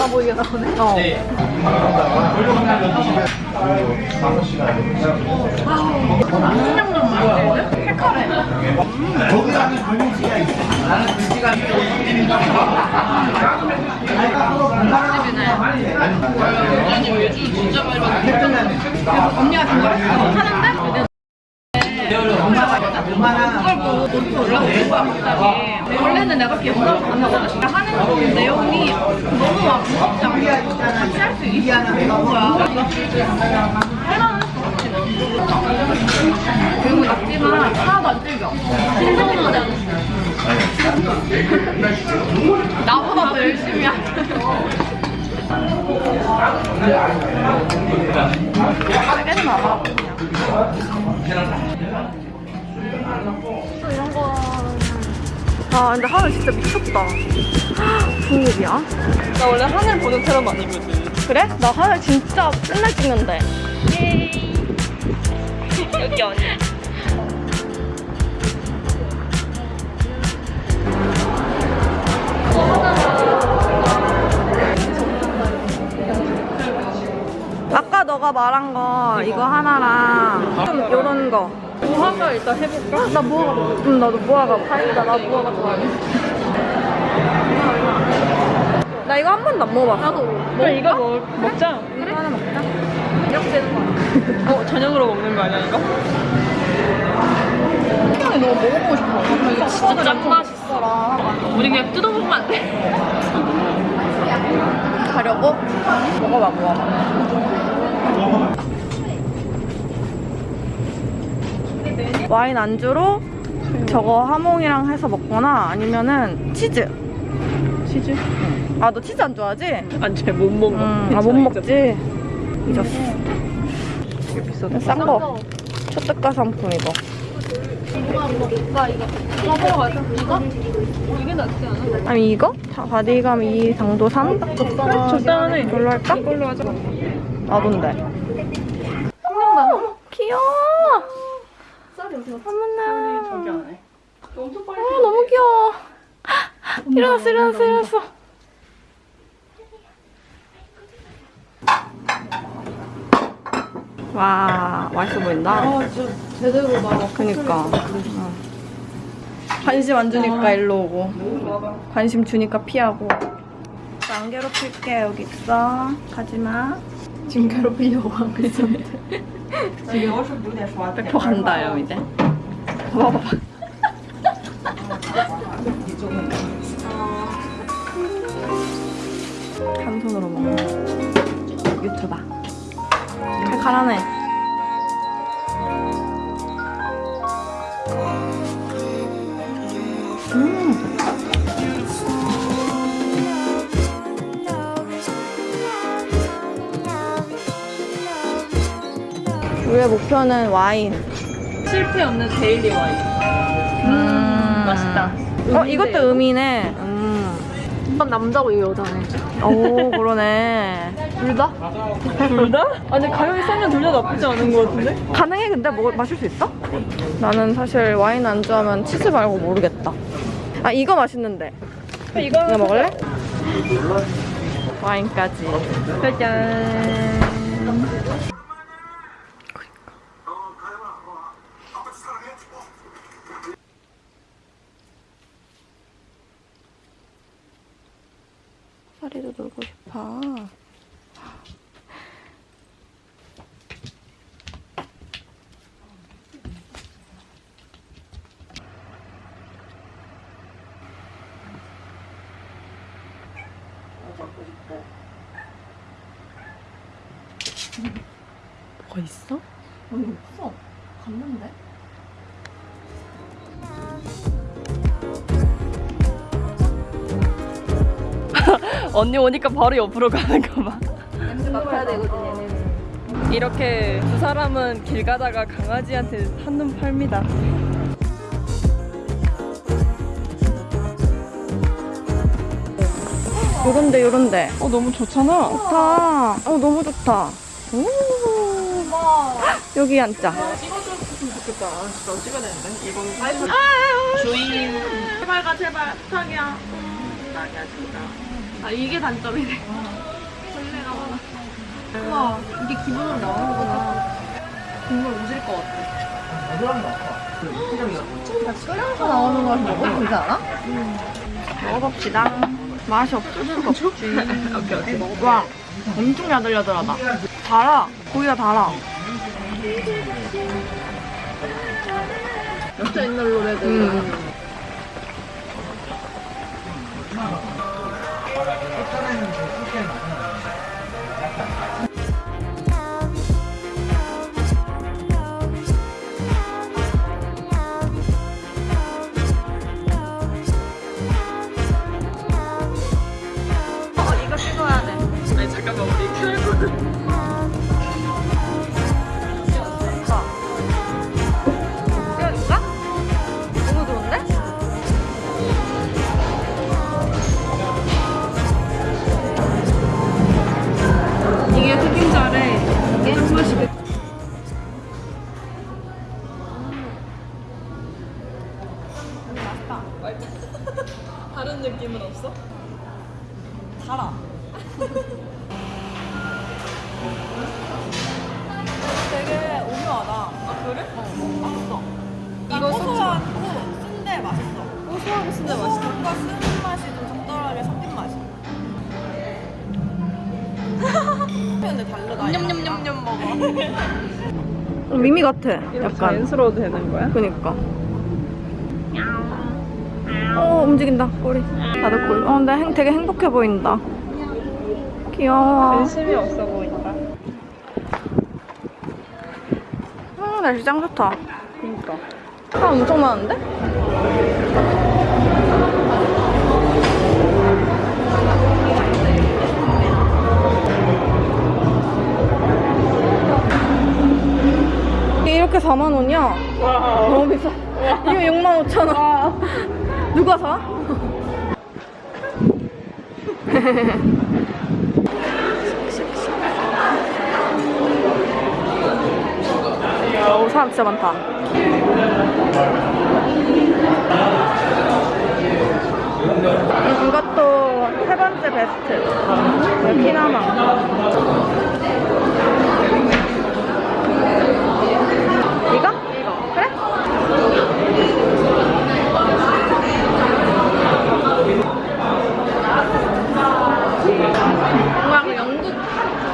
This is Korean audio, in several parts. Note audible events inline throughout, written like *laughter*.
양 많아 보이게 나오네. 어. 언니가 정말 하는데 노트 올라오는 거야 갑자기. 원래는 내가 그렇게 영상을 안 하거든. 하는 내용이 너무 막 무섭지 않고 같이 할 수 있는 거야. 할만은 그리고 낙지만 하나도 안 질겨. 신선하지 않았어. 나보다 더 열심히 하는. 세게는 *laughs* 안 하고 이런 거. 아 근데 하늘 진짜 미쳤다. 무슨 일이야? 나 원래 하늘 보는 사람 아니거든. 그래? 나 하늘 진짜 맨날 찍는데. 예이. 여기 언니. 아까 너가 말한 거 이거 하나랑 좀 요런 거. 무화과 일단 해볼까? 나 무화과 먹어. 응, 나도 무화과. 다행이다. 나 무화과 좋아해. 나 이거 한 번도 안 먹어봤어. 나도. 그럼 이거 먹, 먹자. 이거 하나 먹자. 이렇게 되는 거 아니야? *laughs* 어, 저녁으로 먹는 거 아니야, 이거? 이거 너무 먹어보고 싶어. 이거 진짜 짱 맛있어라. 우리 그냥 뜯어보면 안 돼? 가려고? 먹어봐, 먹어봐. 와인 안주로 저거 하몽이랑 해서 먹거나 아니면은 치즈. 치즈? 아, 너 치즈 안 좋아하지? 안, 잘못 먹어. 음, 아, 못 먹지? 잊었어. 되게 비싸다. 싼 거. 초특가 상품 이거. 이게 낫지 않아? 아니, 이거? 자, 바디감 이 당도산? 적당하네. 이걸로 할까? 이걸로 하자. 나돈데. 귀여워. 어머나. 저기 안 해. 아, 너무 귀여워. 일어났어, 일어났어, 일어났어. 와, 맛있어 보인다. 진짜 제대로 나. 그니까. 어. 관심 안 주니까 일로 오고. 관심 주니까 피하고. 나안 괴롭힐게, 여기 있어. 가지마. 지금 괴롭히려고 하고 있었는데. 지금 100% 간다, 이러면 이제. 봐봐, 봐봐. 한 손으로 먹는 유튜버. 칼칼하네. 우리의 목표는 와인. 실패 없는 데일리 와인. 음, 맛있다. 어, 이것도 음이네. 음. 오빠 남자고 여자네. 오, 그러네. 둘 다? 둘 다? 아니 가격이 싸면 둘 다 나쁘지 않은 것 같은데? 가능해, 근데 뭐, 마실 수 있어? 나는 사실 와인 안주하면 치즈 말고 모르겠다. 아, 이거 맛있는데. 이거 이거 먹을래? 와인까지. 짜잔. 뭐가 있어? 아니, 없어. 갔는데? *laughs* 언니 오니까 바로 옆으로 가는 거 봐. 냄새 맡아야 되거든, 얘는. 이렇게 두 사람은 길 가다가 강아지한테 한눈 팔니다. 요런데, 요런데. 어 너무 좋잖아. 좋다. 어, 너무 좋다. 오. 여기 앉자. 찍어줬으면 좋겠다. 아, 진짜 찍어야 되는데 이거는. 주인. 제발 가, 제발. 부탁이야. 부탁이야, 진짜. 아 이게 단점이네. 벌레가 많아. 우와 이게 기본으로 나오는구나. 국물 오질 것 같아. 끓여서 나오는 걸 먹어도 되지 않아? 먹어봅시다. 맛이 없을 수가 없지. *laughs* 오케이, 오케이. 와, 엄청 야들야들하다. 달아. 고기가 달아. 진짜 옛날 노래들. 음. *laughs* 다른 느낌은 없어? 달아. *laughs* 되게 오묘하다. 아 그래? 어, 맛있어. 이거 고소하고 쓴데 맛있어. 고소하고 쓴데 맛있어 고소함과 쓴 맛이 좀 적절하게 섞인 맛이. *laughs* 근데 다르다. 냠냠냠냠 먹어. 미미 같아. 이렇게 자연스러워도 되는 거야? 그니까. 어 움직인다 꼬리. 다들 꼬리. 어 근데 행, 되게 행복해 보인다. 귀여워. 관심이 없어 보인다 아, 날씨 짱 좋다. 그니까 사람 엄청 많은데? 이렇게 4만 원이야? 와 너무 비싸. 이거 6만 5천 원. 누가 사? 오, 사람 진짜 많다. 음, 이것도 세 번째 베스트. 네, 피나마. 이거? 이거. 그래? 뭔가 그 영국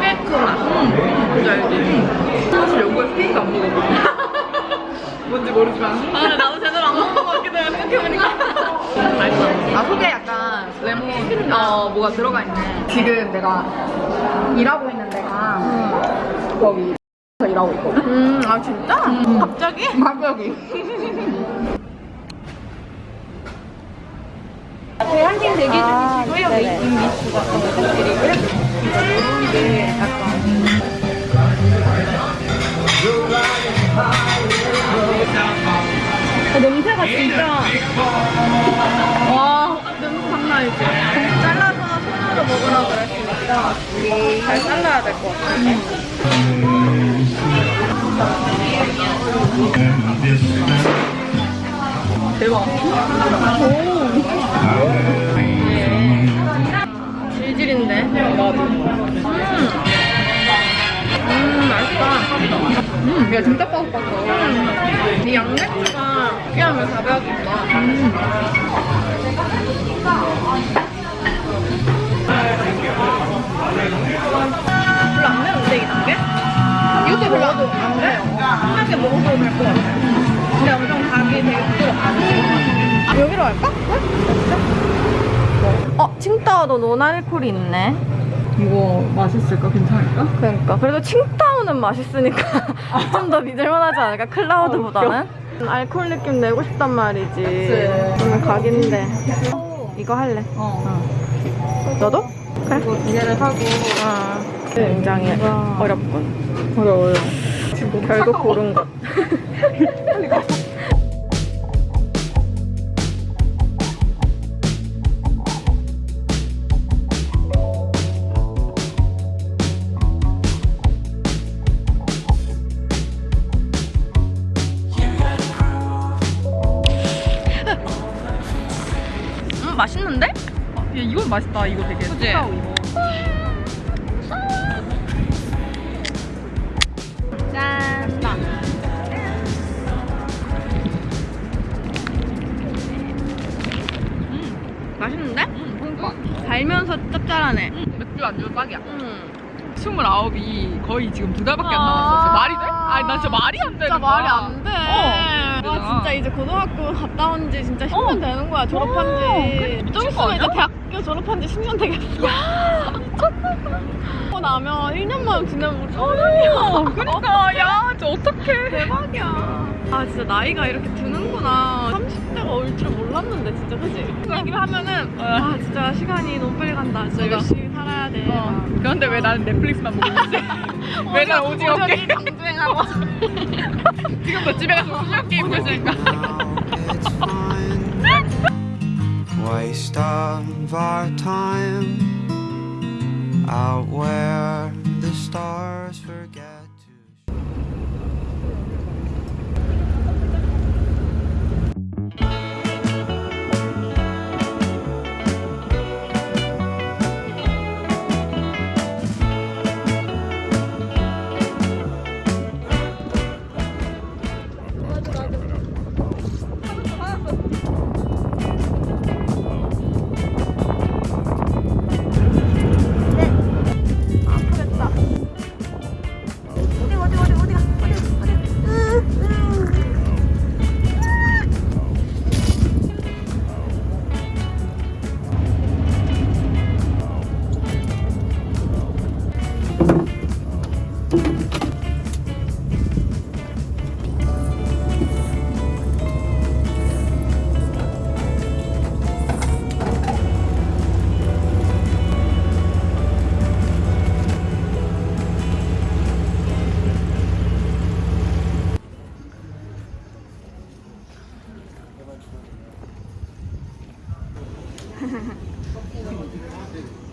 케이크 맛. 뭔지 알지? 사실 연구에 페이크 안 먹어보고 뭔지 모르지만 아, 나도 제대로 안 먹은 것 같기도 해. 생각해보니까. 아 속에 약간 레몬 어 뭐가 들어가 있네 지금 내가 일하고 있는 데가 거기서 *laughs* 일하고 있거든 음, 아, 진짜? 갑자기? 막 여기 저희 한팀 대기 아, 중이시고요. 네네. waiting list 같은 거 부탁드리고요. 이게 약간 어, 냄새가 진짜. 와, 냄새 장난 아니지? 잘라서 손으로 먹으라 그랬 으니까 잘 잘라야 될 것 같아. 대박 질질인데? 나도. 음. 음, 맛있다. 음 야 진짜 바삭바삭 이 양배추가 느끼하면 가벼웠다. 별로 안 매운데, 이 단계? 이것도 별로 안 매워. 한 단계 먹어도 될 것 같아. 근데 엄청 닭이 되게 부드럽다. 여기로 갈까? 어, 칭따오도 노날콜이 있네. 이거 맛있을까 괜찮을까? 그러니까 그래도 칭따오는 맛있으니까 *laughs* 좀 더 믿을만하지 않을까 클라우드보다는 알코올 느낌 내고 싶단 말이지 그치. 오늘 각인데 이거 할래 어 너도? 그래? 이거 두 개를 사고. 어. 굉장히 어렵군. 어려워요. 결국 고른 것 *laughs* 맛있다. 이거 되게 그치? 푸드하고 이거. 짠. 음, 맛있는데? 음, 그러니까. 달면서 짭짤하네. 음, 맥주 안주 딱이야. 음. 29이 거의 지금 두 달밖에 안 아. 남았어. 진짜 말이 돼? 아니, 나 진짜 말이 안 돼. 진짜 말이 안 돼. 어. 와 진짜 이제 고등학교 갔다 온 지 진짜 10년 어. 되는 거야 졸업한 어, 지. 좀 미친 거 아니야? 대학 교 졸업한 지 10년 되겠어. 야 미쳤다. 나면 1년만 지나면 우리 서른이야. 그러니까, 야, 저 어떡해. 대박이야. 아 진짜 나이가 이렇게 드는구나. 30대가 올 줄 몰랐는데 진짜 그지? 그 얘기를 하면은 아 진짜 시간이 너무 빨리 간다. 진짜 맞아. 열심히 살아야 돼. 어. 그런데 왜 나는 넷플릭스만 보고 있지? *laughs* 왜난 오징어 게임? *laughs* 지금도 집에 가서 수영 게임 보고 있으니까. Waste of our time out where the stars forget ちょっと待ってください。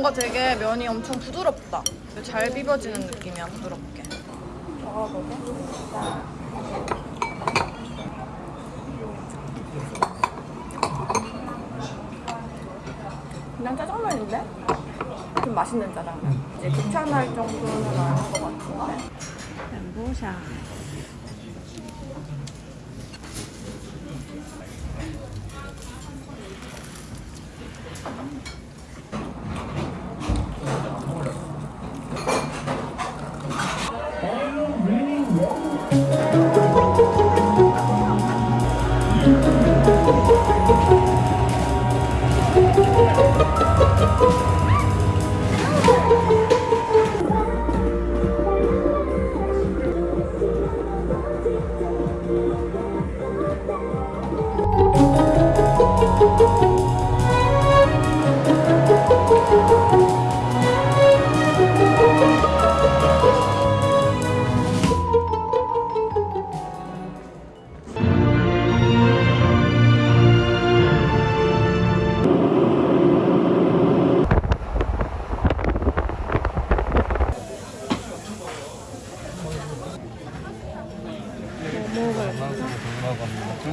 뭔가 되게 면이 엄청 부드럽다. 잘 비벼지는 느낌이야 부드럽게. 그냥 짜장면인데? 좀 맛있는 짜장면. 이제 귀찮을 정도는 아닌 것 같은데. 멘보샤. 주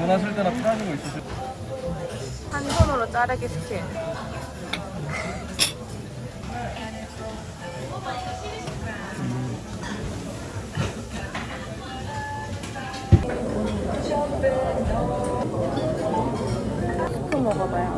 문하실 때나 필요하신 거 있으세요? 한 손으로 자르기 스킬. 스프 먹어봐요.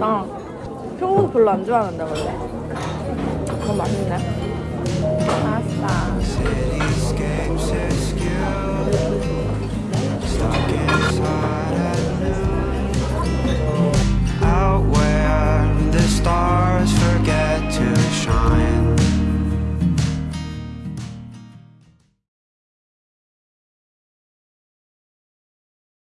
맛있다 표고 별로 안 좋아한다 원래. 너무 맛있네. 맛있다.